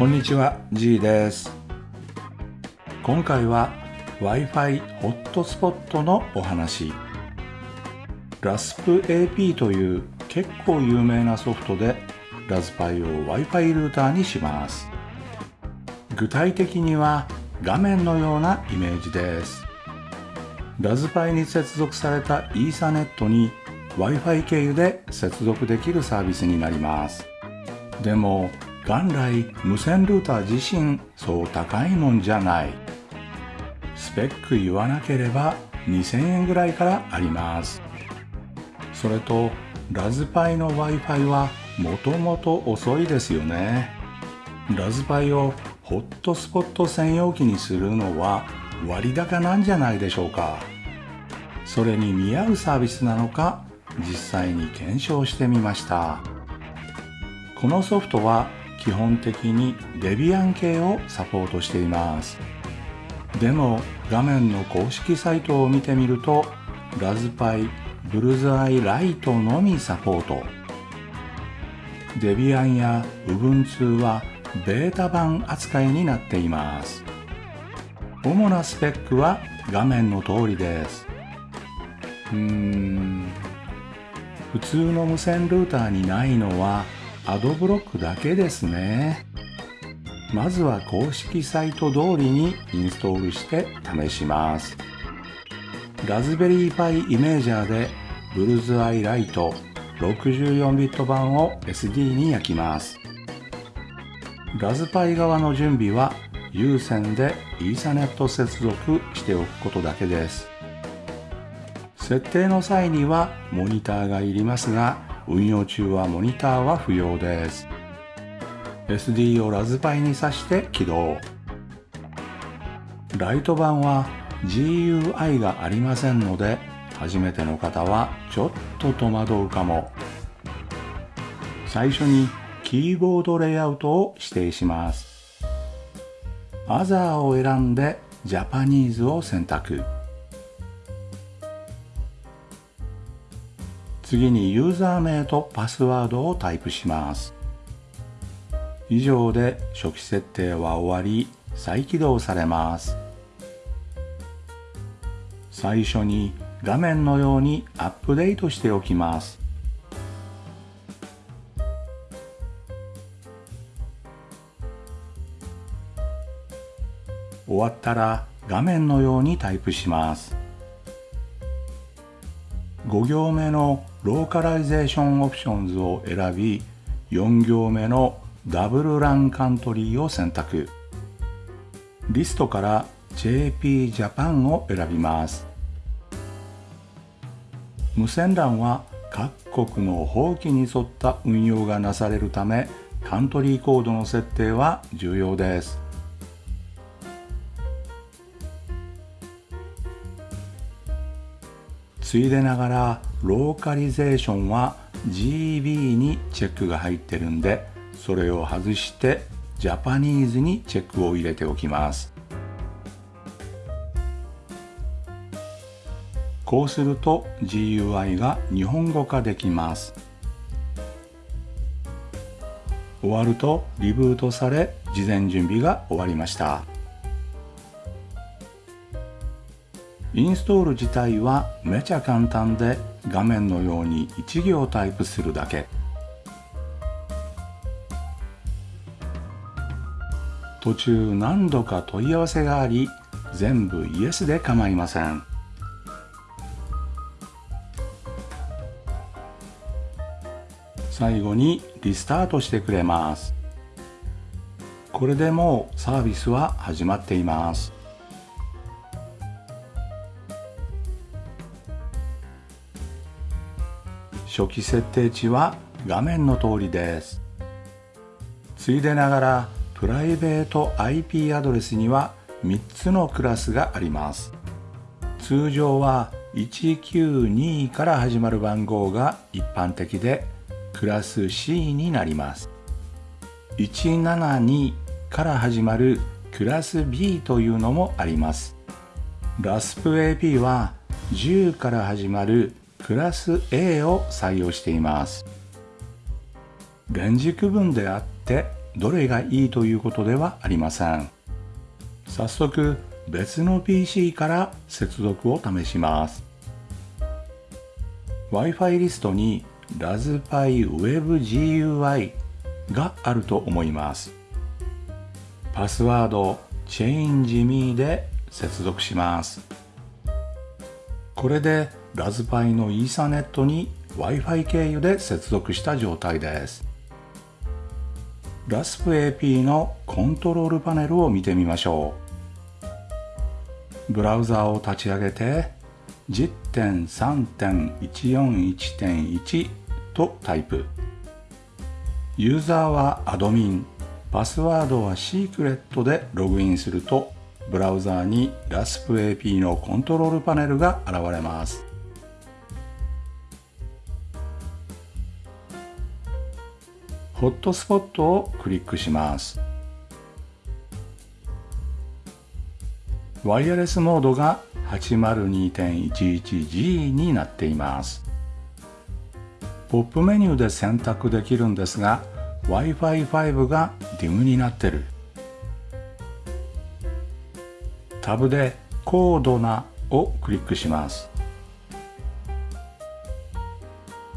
こんにちは G です。今回は Wi-Fi ホットスポットのお話。RASPAP という結構有名なソフトでラズパイを Wi-Fi ルーターにします。具体的には画面のようなイメージです。ラズパイに接続されたイーサネットに Wi-Fi 経由で接続できるサービスになります。でも元来無線ルーター自身そう高いもんじゃない。スペック言わなければ2000円ぐらいからあります。それとラズパイの Wi-Fi はもともと遅いですよね。ラズパイをホットスポット専用機にするのは割高なんじゃないでしょうか。それに見合うサービスなのか実際に検証してみました。このソフトは基本的にデビアン系をサポートしています。でも画面の公式サイトを見てみるとラズパイブルズアイライトのみサポート。デビアンや Ubuntu はベータ版扱いになっています。主なスペックは画面の通りです。うーん。普通の無線ルーターにないのはアドブロックだけですね。まずは公式サイト通りにインストールして試します。ラズベリーパイイメージャーでブルズアイライト64ビット版を SD に焼きます。ラズパイ側の準備は有線でイーサネット接続しておくことだけです。設定の際にはモニターがいりますが運用中はモニターは不要です。SD をラズパイに挿して起動。ライト版は GUI がありませんので初めての方はちょっと戸惑うかも。最初にキーボードレイアウトを指定します。Other を選んで Japanese を選択。次にユーザー名とパスワードをタイプします。以上で初期設定は終わり再起動されます。最初に画面のようにアップデートしておきます。終わったら画面のようにタイプします。5行目の Localisation Optionsを選び4行目の WLAN Countryを選択。リストから JP Japan を選びます。無線 LAN は各国の法規に沿った運用がなされるためカントリーコードの設定は重要です。ついでながらローカリゼーションは GB にチェックが入ってるんでそれを外してジャパニーズにチェックを入れておきます。こうすると GUI が日本語化できます。終わるとリブートされ事前準備が終わりました。インストール自体はめちゃ簡単で画面のように1行タイプするだけ。途中何度か問い合わせがあり全部イエスで構いません。最後にリスタートしてくれます。これでもうサービスは始まっています。初期設定値は画面の通りです。ついでながらプライベート IP アドレスには3つのクラスがあります。通常は192から始まる番号が一般的でクラス C になります。172から始まるクラス B というのもあります。RASPAP は10から始まるクラス A を採用しています。レンジ区分であってどれがいいということではありません。早速別の PC から接続を試します。Wi-Fi リストに Raspberry Web GUI があると思います。パスワード ChangeMe で接続します。これでラズパイのイーサネットに Wi-Fi 経由で接続した状態です。ラスプ AP のコントロールパネルを見てみましょう。ブラウザーを立ち上げて10.3.141.1とタイプ。ユーザーはアドミン。パスワードはシークレットでログインするとブラウザーに RASP-AP のコントロールパネルが現れます。ホットスポットをクリックします。ワイヤレスモードが 802.11G になっています。ポップメニューで選択できるんですが Wi-Fi5 が DIM になってる。タブで高度なをクリックします。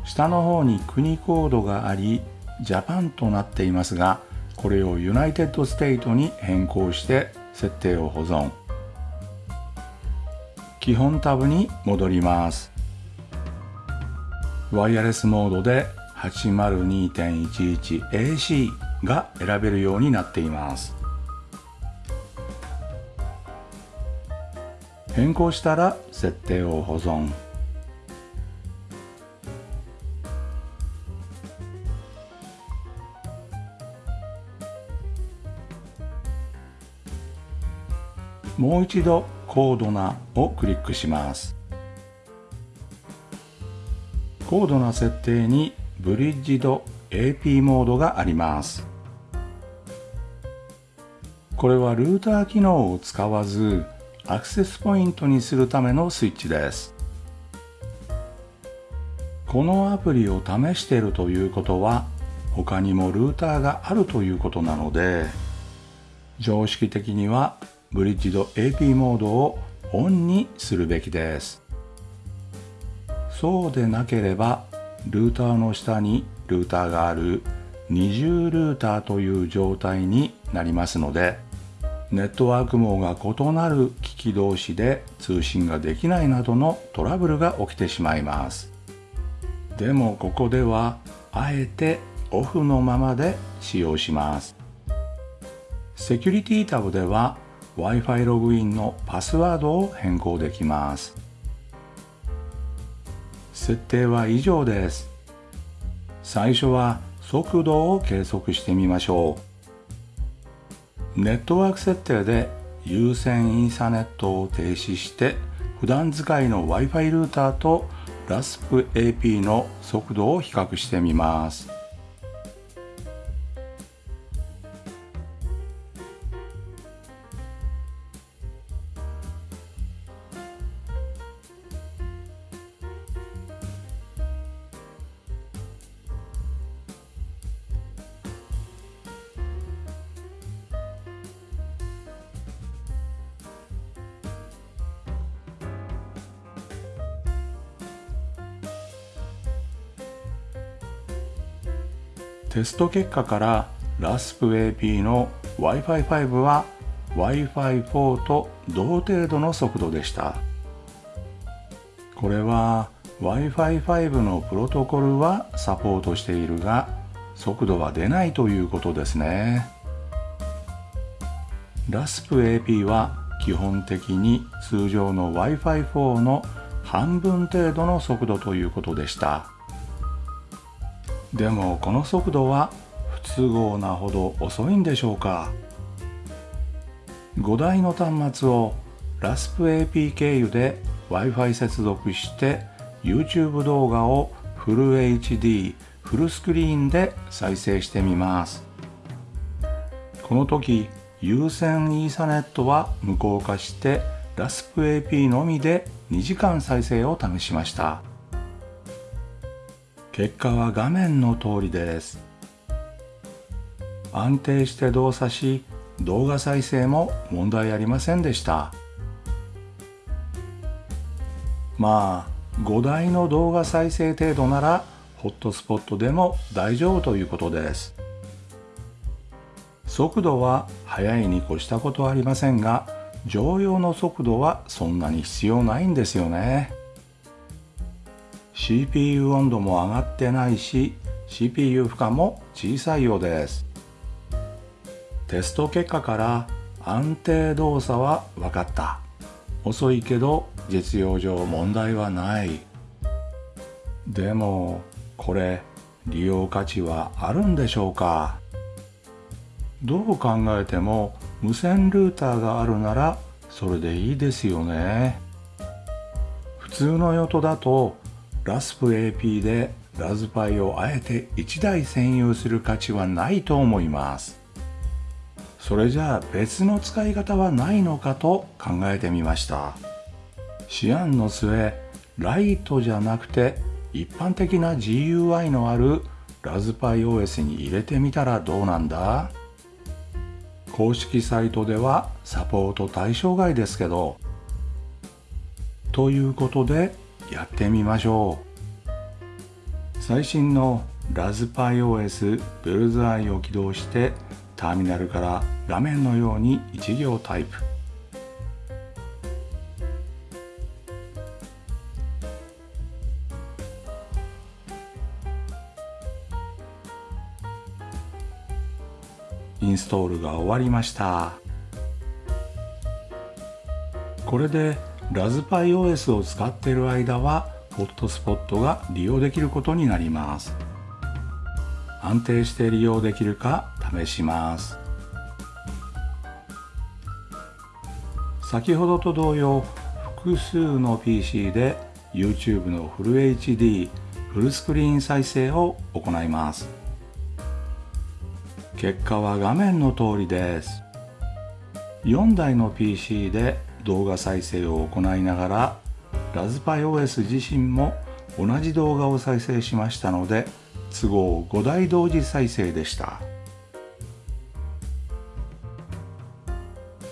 下の方に国コードがありジャパンとなっていますがこれをユナイテッドステイトに変更して設定を保存。基本タブに戻ります。ワイヤレスモードで 802.11AC が選べるようになっています。変更したら設定を保存。もう一度コードなをクリックします。高度な設定にブリッジド AP モードがあります。これはルーター機能を使わずアクセスポイントにするためのスイッチです。このアプリを試しているということは他にもルーターがあるということなので常識的にはブリッジド AP モードをオンにするべきです。そうでなければルーターの下にルーターがある二重ルーターという状態になりますのでネットワーク網が異なる機器同士で通信ができないなどのトラブルが起きてしまいます。でもここではあえてオフのままで使用します。セキュリティタブでは Wi-Fi ログインのパスワードを変更できます。設定は以上です。最初は速度を計測してみましょう。ネットワーク設定で有線インサネットを停止して普段使いの Wi-Fi ルーターと RASP-AP の速度を比較してみます。テスト結果から RASP-AP の Wi-Fi5 は Wi-Fi4 と同程度の速度でした。これは Wi-Fi5 のプロトコルはサポートしているが速度は出ないということですね。RASP-AP は基本的に通常の Wi-Fi4 の半分程度の速度ということでした。でもこの速度は不都合なほど遅いんでしょうか。5台の端末を RASP-AP 経由で Wi-Fi 接続して YouTube 動画をフル HD フルスクリーンで再生してみます。この時有線イーサネットは無効化して RASP-AP のみで2時間再生を試しました。結果は画面の通りです。安定して動作し動画再生も問題ありませんでした。まあ5台の動画再生程度ならホットスポットでも大丈夫ということです。速度は速いに越したことはありませんが常用の速度はそんなに必要ないんですよね。CPU 温度も上がってないし CPU 負荷も小さいようです。テスト結果から安定動作は分かった。遅いけど実用上問題はない。でもこれ利用価値はあるんでしょうか？どう考えても無線ルーターがあるならそれでいいですよね。普通の用途だとラスプ AP でラズパイをあえて1台占有する価値はないと思います。それじゃあ別の使い方はないのかと考えてみました。思案の末ライトじゃなくて一般的な GUI のあるラズパイ OS に入れてみたらどうなんだ？公式サイトではサポート対象外ですけど。ということでやってみましょう。最新のラズパイ OS ブルズアイを起動してターミナルから画面のように1行タイプ。インストールが終わりました。これでラズパイ OS を使っている間はホットスポットが利用できることになります。安定して利用できるか試します。先ほどと同様複数の PC で YouTube のフル HD フルスクリーン再生を行います。結果は画面の通りです。4台の PC で動画再生を行いながらラズパイ OS 自身も同じ動画を再生しましたので都合5台同時再生でした。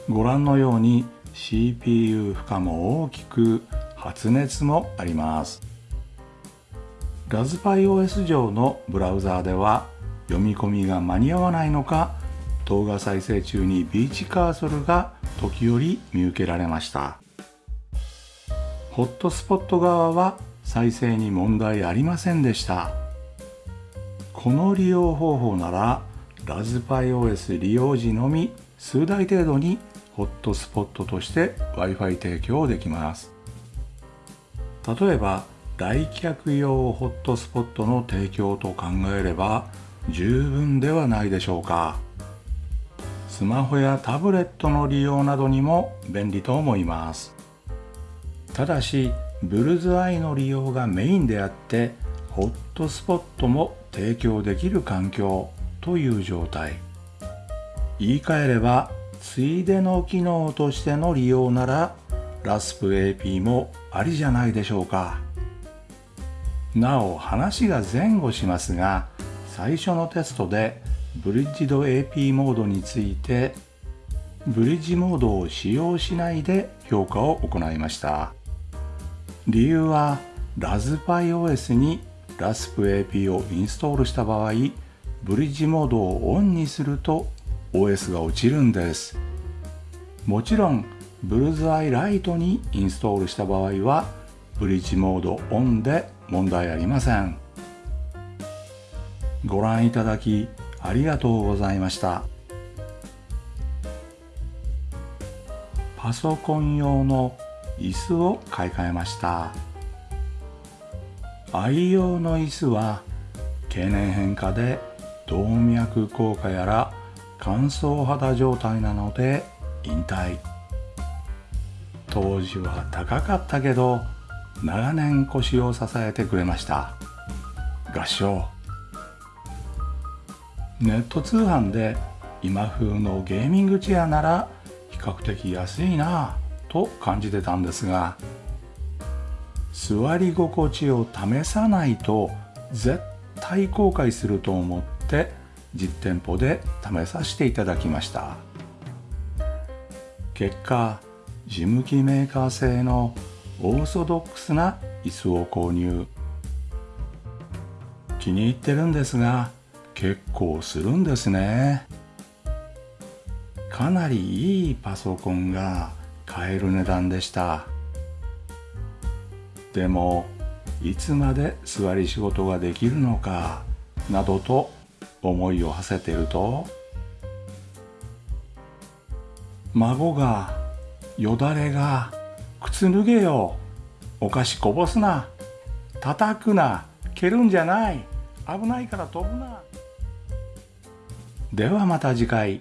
ご覧のように CPU 負荷も大きく発熱もあります。ラズパイ OS 上のブラウザーでは読み込みが間に合わないのか動画再生中にビーチカーソルが時折見受けられました。ホットスポット側は再生に問題ありませんでした。この利用方法ならラズパイ OS 利用時のみ数台程度にホットスポットとして Wi-Fi 提供できます。例えば来客用ホットスポットの提供と考えれば十分ではないでしょうか。スマホやタブレットの利用などにも便利と思います。ただしブルズアイの利用がメインであってホットスポットも提供できる環境という状態。言い換えればついでの機能としての利用ならラスプ AP もありじゃないでしょうか。なお話が前後しますが最初のテストでブリッジド AP モードについてブリッジモードを使用しないで評価を行いました。理由はラズパイ OS にラスプ AP をインストールした場合ブリッジモードをオンにすると OS が落ちるんです。もちろんブルーズアイライトにインストールした場合はブリッジモードオンで問題ありません。ご覧いただきありがとうございました。パソコン用の椅子を買い替えました。愛用の椅子は経年変化で動脈硬化やら乾燥肌状態なので引退。当時は高かったけど長年腰を支えてくれました。合唱。ネット通販で今風のゲーミングチェアなら比較的安いなぁと感じてたんですが座り心地を試さないと絶対後悔すると思って実店舗で試させていただきました。結果事務機メーカー製のオーソドックスな椅子を購入。気に入ってるんですが結構するんですね。かなりいいパソコンが買える値段でした。でもいつまで座り仕事ができるのかなどと思いを馳せてると孫がよだれが靴脱げよ。お菓子こぼすな。叩くな。蹴るんじゃない。危ないから飛ぶな。ではまた次回。